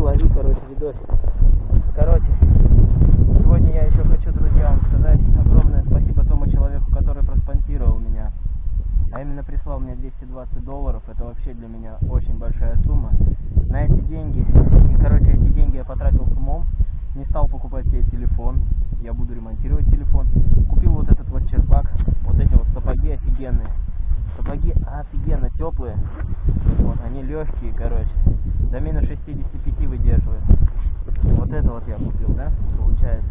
лови, короче, видосик. Короче, сегодня я еще хочу, друзья, вам сказать огромное спасибо тому человеку, который проспонсировал меня. А именно прислал мне 220 долларов. Это вообще для меня очень большая сумма. На эти деньги, короче, эти деньги я потратил с умом. Не стал покупать себе телефон. Я буду ремонтировать телефон. Купил вот этот вот черпак. Вот эти вот сапоги офигенные. Сапоги офигенно теплые. Вот, они легкие, короче. До минус 65 выдерживают. Вот это вот я купил, да, получается.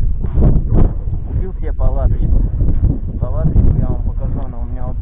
Купил себе палаточку. Палаточку я вам покажу, она у меня. Вот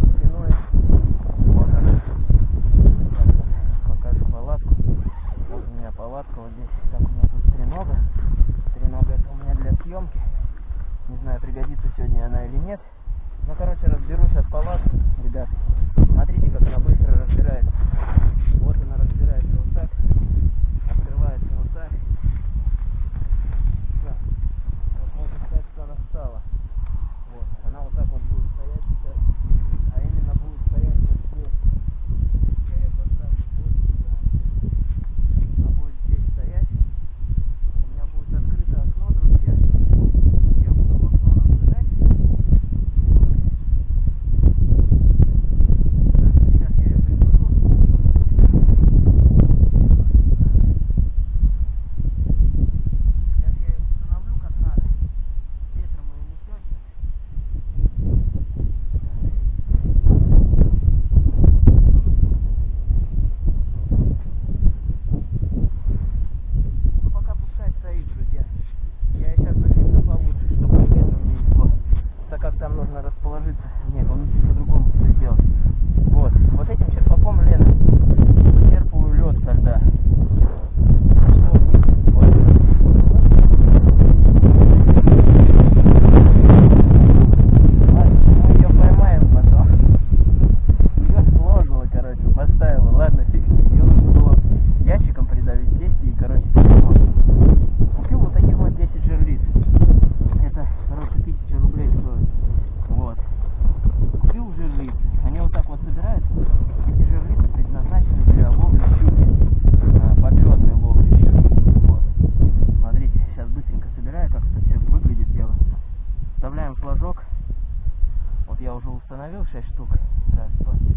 установил 6 штук. Раз, два, три,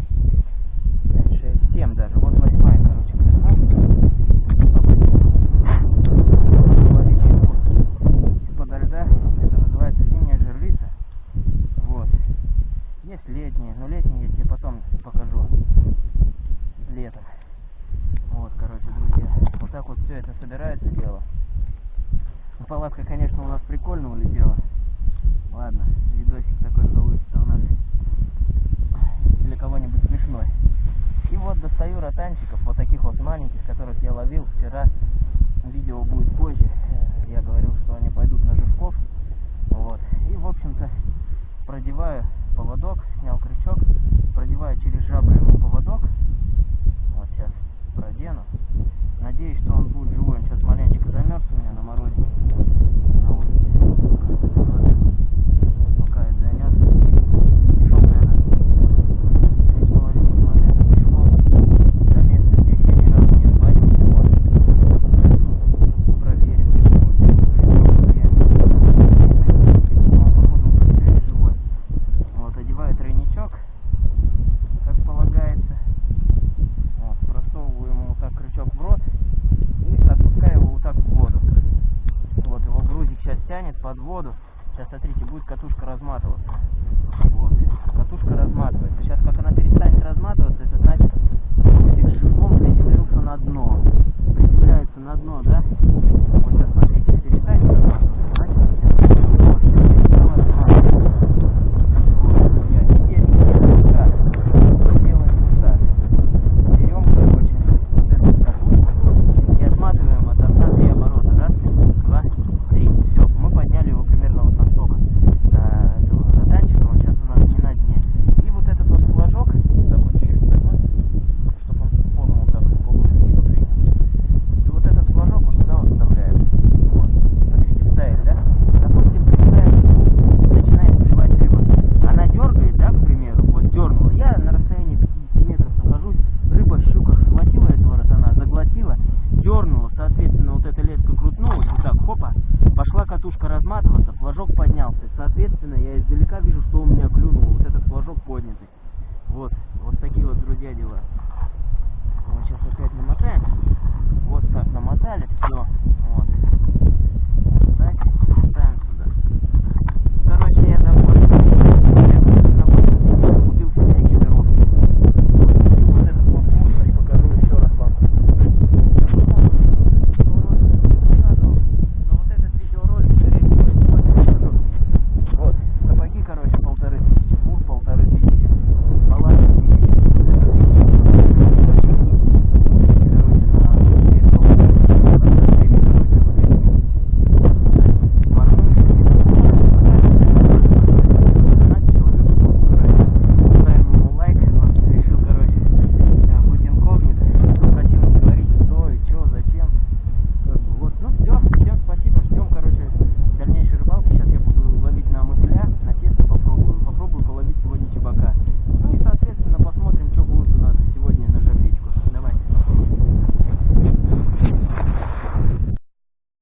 пять, шесть, семь даже. Вот восьмая, короче, из-под льда. Это называется зимняя жерлица. Вот. Есть летние, но летние я тебе потом покажу. Летом. Вот, короче, друзья. Вот так вот все это собирается дело. Ну, Палатка, конечно, у нас прикольно улетела. Ладно, видосик такой получится у нас каштанчиков, вот таких вот маленьких, которых я ловил вчера. Видео будет позже. Я говорил, что они пойдут на живков. Вот. И, в общем-то, продеваю поводок, снял крючок, продеваю через жабры ему поводок. Вот сейчас продену. Надеюсь, что он будет живой. Он сейчас маленечко замерз у меня на морозе. под воду. Сейчас смотрите, будет катушка разматываться. Вот. Катушка разматывается. Сейчас как она перестанет разматываться, это значит,